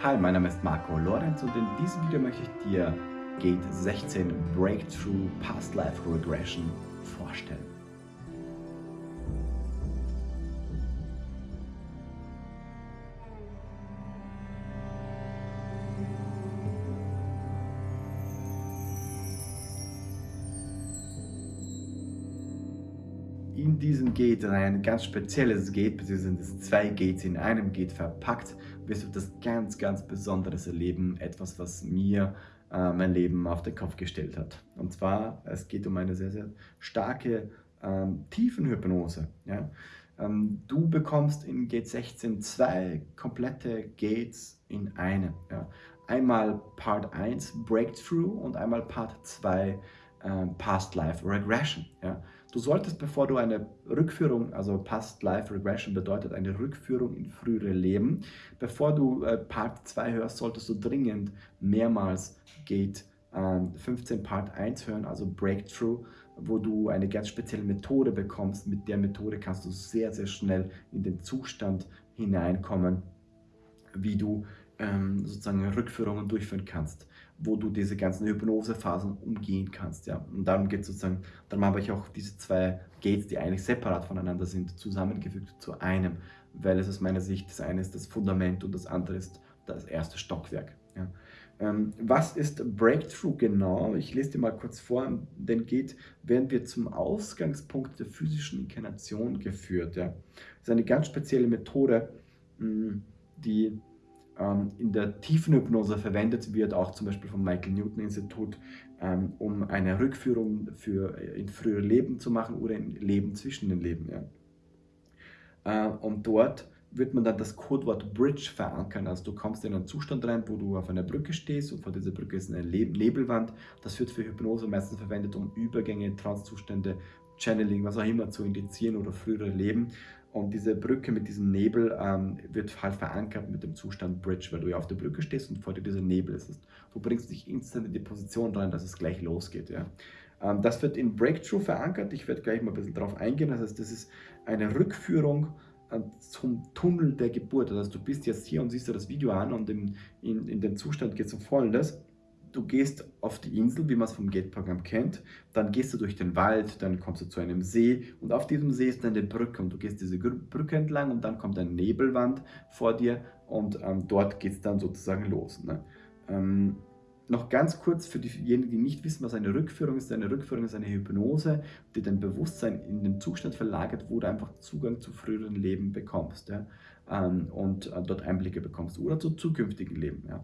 Hi, mein Name ist Marco Lorenz und in diesem Video möchte ich dir Gate 16 Breakthrough Past Life Regression vorstellen. in diesem Gate, ein ganz spezielles Gate, beziehungsweise sind es zwei Gates in einem Gate verpackt, wirst du das ganz, ganz Besonderes erleben. Etwas, was mir äh, mein Leben auf den Kopf gestellt hat. Und zwar, es geht um eine sehr, sehr starke ähm, Tiefenhypnose. Ja? Ähm, du bekommst in Gate 16 zwei komplette Gates in einem. Ja? Einmal Part 1 Breakthrough und einmal Part 2 äh, Past Life Regression. Ja? Du solltest, bevor du eine Rückführung, also Past Life Regression bedeutet eine Rückführung in frühere Leben, bevor du äh, Part 2 hörst, solltest du dringend mehrmals Gate äh, 15 Part 1 hören, also Breakthrough, wo du eine ganz spezielle Methode bekommst. Mit der Methode kannst du sehr, sehr schnell in den Zustand hineinkommen, wie du ähm, sozusagen Rückführungen durchführen kannst, wo du diese ganzen Hypnosephasen umgehen kannst. Ja? Und darum geht sozusagen, darum habe ich auch diese zwei Gates, die eigentlich separat voneinander sind, zusammengefügt zu einem, weil es aus meiner Sicht das eine ist das Fundament und das andere ist das erste Stockwerk. Ja? Ähm, was ist Breakthrough genau? Ich lese dir mal kurz vor, denn geht, werden wir zum Ausgangspunkt der physischen Inkarnation geführt. Ja? Das ist eine ganz spezielle Methode, die ähm, in der Tiefenhypnose verwendet wird, auch zum Beispiel vom Michael Newton Institut, ähm, um eine Rückführung für, äh, in frühere Leben zu machen oder in Leben zwischen den Leben. Ja. Äh, und dort wird man dann das Codewort Bridge verankern. Also du kommst in einen Zustand rein, wo du auf einer Brücke stehst und vor dieser Brücke ist eine Nebelwand. Das wird für Hypnose meistens verwendet, um Übergänge, Transzustände, Channeling, was auch immer zu indizieren oder frühere Leben. Und diese Brücke mit diesem Nebel ähm, wird halt verankert mit dem Zustand Bridge, weil du ja auf der Brücke stehst und vor dir dieser Nebel ist. Du bringst dich instant in die Position rein, dass es gleich losgeht. Ja. Ähm, das wird in Breakthrough verankert. Ich werde gleich mal ein bisschen darauf eingehen. Das heißt, das ist eine Rückführung äh, zum Tunnel der Geburt. Das heißt, du bist jetzt hier und siehst dir das Video an und in, in, in den Zustand geht es um Folgendes du gehst auf die Insel, wie man es vom Gate-Programm kennt, dann gehst du durch den Wald, dann kommst du zu einem See und auf diesem See ist dann eine Brücke und du gehst diese Brücke entlang und dann kommt eine Nebelwand vor dir und ähm, dort geht es dann sozusagen los. Ne? Ähm, noch ganz kurz für diejenigen, die nicht wissen, was eine Rückführung ist. Eine Rückführung ist eine Hypnose, die dein Bewusstsein in den Zustand verlagert, wo du einfach Zugang zu früheren Leben bekommst ja? ähm, und äh, dort Einblicke bekommst oder zu zukünftigen Leben. Ja?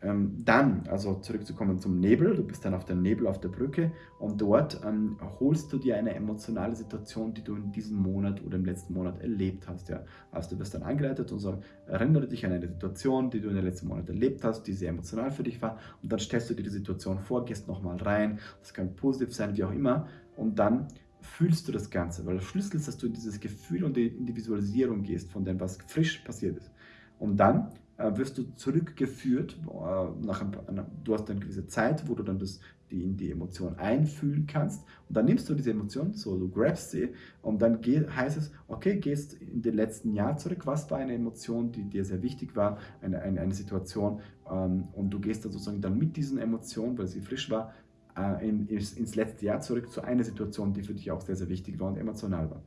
Ähm, dann, also zurückzukommen zum Nebel, du bist dann auf dem Nebel auf der Brücke und dort ähm, holst du dir eine emotionale Situation, die du in diesem Monat oder im letzten Monat erlebt hast. Ja. Also du wirst dann angeleitet und so, erinnere dich an eine Situation, die du in den letzten Monat erlebt hast, die sehr emotional für dich war und dann stellst du dir die Situation vor, gehst nochmal rein, das kann positiv sein, wie auch immer und dann fühlst du das Ganze, weil der Schlüssel ist, dass du in dieses Gefühl und in die Visualisierung gehst von dem, was frisch passiert ist. Und dann wirst du zurückgeführt, äh, nach ein, du hast eine gewisse Zeit, wo du dann das, die, in die Emotion einfühlen kannst. Und dann nimmst du diese Emotion, so du grabst sie und dann geht, heißt es, okay, gehst in den letzten Jahr zurück, was war eine Emotion, die dir sehr wichtig war, eine, eine, eine Situation ähm, und du gehst dann sozusagen dann mit diesen Emotionen, weil sie frisch war, äh, in, ins letzte Jahr zurück zu einer Situation, die für dich auch sehr, sehr wichtig war und emotional war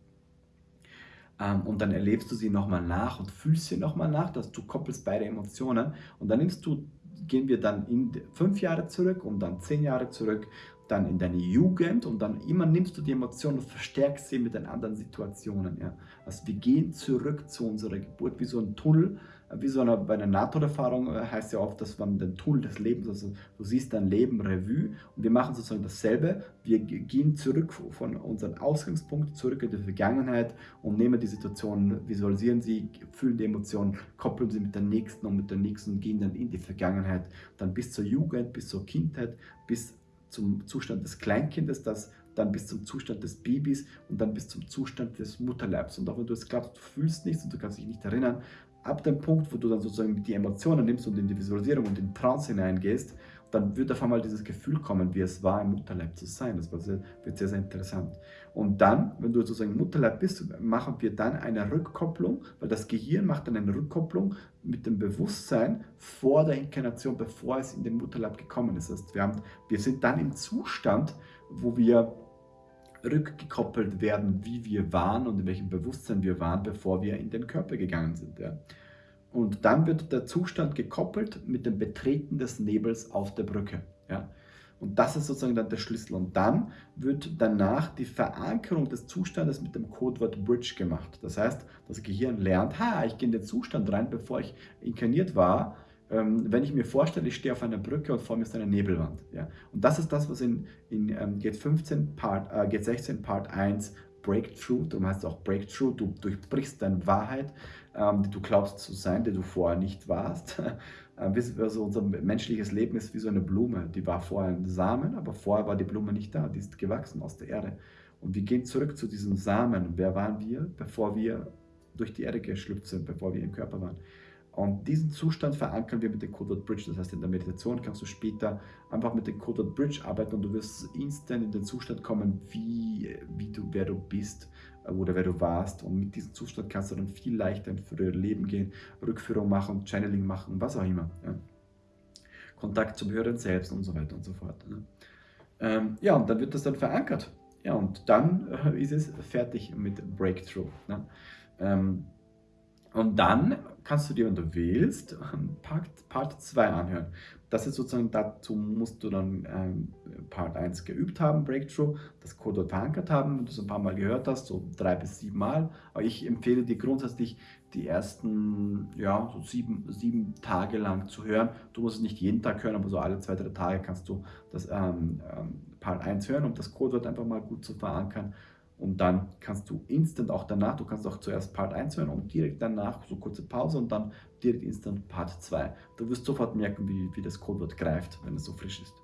und dann erlebst du sie nochmal nach und fühlst sie nochmal nach, dass du koppelst beide Emotionen und dann nimmst du, gehen wir dann in fünf Jahre zurück und dann zehn Jahre zurück, dann in deine Jugend und dann immer nimmst du die Emotionen und verstärkst sie mit den anderen Situationen. Ja. Also wir gehen zurück zu unserer Geburt wie so ein Tunnel, wie so eine, bei einer Nahtoderfahrung äh, heißt ja oft, dass man den Tunnel des Lebens, also du siehst dein Leben Revue und wir machen sozusagen dasselbe. Wir gehen zurück von unserem Ausgangspunkt, zurück in die Vergangenheit und nehmen die Situation, visualisieren sie, fühlen die Emotionen, koppeln sie mit der nächsten und mit der nächsten und gehen dann in die Vergangenheit, dann bis zur Jugend, bis zur Kindheit, bis zum Zustand des Kleinkindes, das dann bis zum Zustand des Babys und dann bis zum Zustand des Mutterleibs. Und auch wenn du es glaubst, du fühlst nichts und du kannst dich nicht erinnern, ab dem Punkt, wo du dann sozusagen die Emotionen nimmst und in die Visualisierung und in Trance hineingehst, dann wird auf einmal dieses Gefühl kommen, wie es war, im Mutterleib zu sein. Das wird sehr, sehr interessant. Und dann, wenn du sozusagen Mutterleib bist, machen wir dann eine Rückkopplung, weil das Gehirn macht dann eine Rückkopplung mit dem Bewusstsein vor der Inkarnation, bevor es in den Mutterleib gekommen ist. Das heißt, wir, haben, wir sind dann im Zustand, wo wir rückgekoppelt werden, wie wir waren und in welchem Bewusstsein wir waren, bevor wir in den Körper gegangen sind. Ja. Und dann wird der Zustand gekoppelt mit dem Betreten des Nebels auf der Brücke. Ja. Und das ist sozusagen dann der Schlüssel. Und dann wird danach die Verankerung des Zustandes mit dem Codewort Bridge gemacht. Das heißt, das Gehirn lernt, ha, ich gehe in den Zustand rein, bevor ich inkarniert war. Ähm, wenn ich mir vorstelle, ich stehe auf einer Brücke und vor mir ist eine Nebelwand. Ja? Und das ist das, was in, in ähm, Gate 15, Part, äh, Gate 16, Part 1 Breakthrough, darum heißt es auch Breakthrough, du durchbrichst deine Wahrheit, ähm, die du glaubst zu sein, die du vorher nicht warst. Ähm, also unser menschliches Leben ist wie so eine Blume, die war vorher ein Samen, aber vorher war die Blume nicht da, die ist gewachsen aus der Erde. Und wir gehen zurück zu diesem Samen. Wer waren wir, bevor wir durch die Erde geschlüpft sind, bevor wir im Körper waren? Und diesen Zustand verankern wir mit dem Codewort Bridge. Das heißt, in der Meditation kannst du später einfach mit dem Codewort Bridge arbeiten und du wirst instant in den Zustand kommen, wie, wie du, wer du bist äh, oder wer du warst. Und mit diesem Zustand kannst du dann viel leichter in frühere Leben gehen, Rückführung machen, Channeling machen, was auch immer. Ja. Kontakt zum höheren Selbst und so weiter und so fort. Ne? Ähm, ja, und dann wird das dann verankert. Ja, und dann äh, ist es fertig mit Breakthrough. Ne? Ähm, und dann kannst du dir, wenn du willst, Part 2 anhören. Das ist sozusagen, dazu musst du dann ähm, Part 1 geübt haben, Breakthrough, das Code verankert haben, wenn du es ein paar Mal gehört hast, so drei bis sieben Mal. Aber ich empfehle dir grundsätzlich, die ersten ja, so sieben, sieben Tage lang zu hören. Du musst es nicht jeden Tag hören, aber so alle zwei, drei Tage kannst du das ähm, ähm, Part 1 hören, um das Codewort einfach mal gut zu verankern. Und dann kannst du instant auch danach, du kannst auch zuerst Part 1 hören und direkt danach so kurze Pause und dann direkt instant Part 2. Du wirst sofort merken, wie, wie das Codewort greift, wenn es so frisch ist.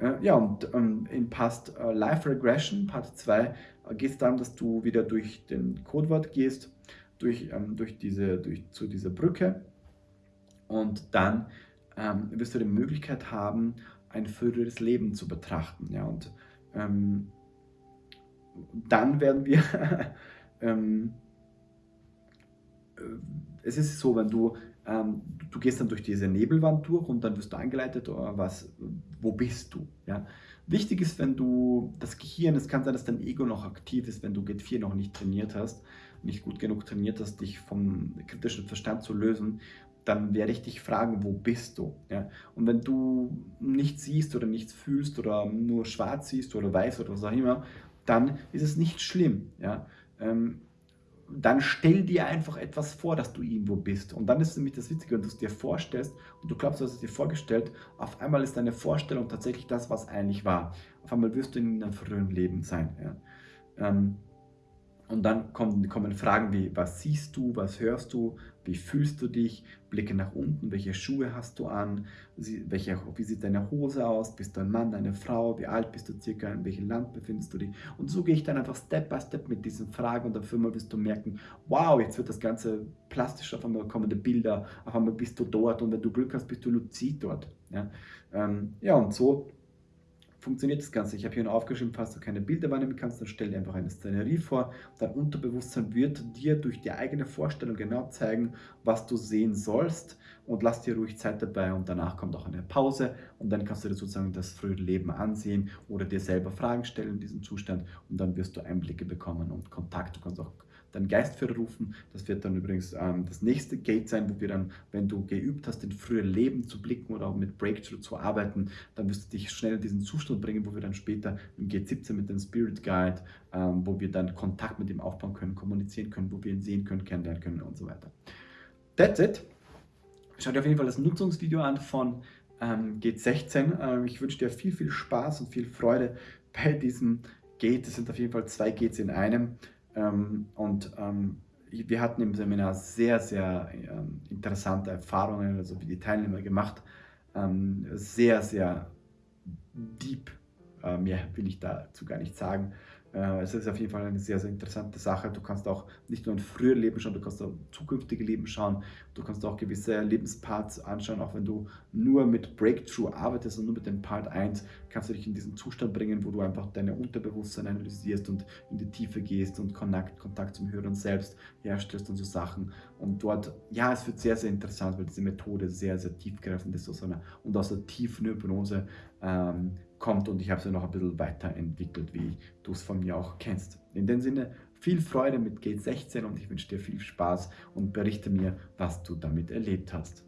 Äh, ja, und ähm, in Past äh, Life Regression, Part 2, äh, geht es darum, dass du wieder durch den Codewort gehst, durch, ähm, durch, diese, durch zu dieser Brücke und dann ähm, wirst du die Möglichkeit haben, ein früheres Leben zu betrachten. Ja, und ähm, dann werden wir, ähm, äh, es ist so, wenn du, ähm, du gehst dann durch diese Nebelwand durch und dann wirst du angeleitet, oh, was, wo bist du? Ja? Wichtig ist, wenn du das Gehirn, es kann sein, dass dein Ego noch aktiv ist, wenn du G4 noch nicht trainiert hast, nicht gut genug trainiert hast, dich vom kritischen Verstand zu lösen, dann werde ich dich fragen, wo bist du? Ja? Und wenn du nichts siehst oder nichts fühlst oder nur schwarz siehst oder weiß oder was auch immer, dann ist es nicht schlimm. Ja? Ähm, dann stell dir einfach etwas vor, dass du irgendwo bist. Und dann ist nämlich das Witzige, wenn du es dir vorstellst und du glaubst, du hast es dir vorgestellt, auf einmal ist deine Vorstellung tatsächlich das, was eigentlich war. Auf einmal wirst du in einem früheren Leben sein. Ja? Ähm, und dann kommen, kommen Fragen wie, was siehst du, was hörst du, wie fühlst du dich, Blicke nach unten, welche Schuhe hast du an, welche, wie sieht deine Hose aus, bist du ein Mann, eine Frau, wie alt bist du circa, in welchem Land befindest du dich. Und so gehe ich dann einfach Step by Step mit diesen Fragen und auf einmal wirst du merken, wow, jetzt wird das Ganze plastisch, auf einmal kommen die Bilder, auf einmal bist du dort und wenn du Glück hast, bist du luzid dort. Ja, ähm, ja und so funktioniert das Ganze. Ich habe hier noch aufgeschrieben, falls du keine Bilder wahrnehmen kannst, dann stell dir einfach eine Szenerie vor. Dein Unterbewusstsein wird dir durch die eigene Vorstellung genau zeigen, was du sehen sollst und lass dir ruhig Zeit dabei und danach kommt auch eine Pause und dann kannst du dir sozusagen das frühe Leben ansehen oder dir selber Fragen stellen in diesem Zustand und dann wirst du Einblicke bekommen und Kontakt. Du kannst auch deinen Geistführer rufen. Das wird dann übrigens ähm, das nächste Gate sein, wo wir dann, wenn du geübt hast, in frühe Leben zu blicken oder auch mit Breakthrough zu arbeiten, dann wirst du dich schnell in diesen Zustand bringen, wo wir dann später im Gate 17 mit dem Spirit Guide, ähm, wo wir dann Kontakt mit ihm aufbauen können, kommunizieren können, wo wir ihn sehen können, kennenlernen können und so weiter. That's it. Schau dir auf jeden Fall das Nutzungsvideo an von ähm, Gate 16. Ähm, ich wünsche dir viel, viel Spaß und viel Freude bei diesem Gate. Es sind auf jeden Fall zwei Gates in einem. Ähm, und ähm, wir hatten im Seminar sehr, sehr ähm, interessante Erfahrungen, also wie die Teilnehmer gemacht, sehr, sehr deep, mehr will ich dazu gar nicht sagen, Äh, es ist auf jeden Fall eine sehr, sehr interessante Sache. Du kannst auch nicht nur ein früher Leben schauen, du kannst auch zukünftige Leben schauen. Du kannst auch gewisse Lebensparts anschauen, auch wenn du nur mit Breakthrough arbeitest und nur mit dem Part 1, kannst du dich in diesen Zustand bringen, wo du einfach deine Unterbewusstsein analysierst und in die Tiefe gehst und Kontakt, Kontakt zum Höheren selbst herstellst und so Sachen. Und dort, ja, es wird sehr, sehr interessant, weil diese Methode sehr, sehr tiefgreifend ist einer, und aus der tiefen Hypnose ähm, kommt und ich habe sie noch ein bisschen weiterentwickelt, wie du es von mir auch kennst. In dem Sinne, viel Freude mit Gate 16 und ich wünsche dir viel Spaß und berichte mir, was du damit erlebt hast.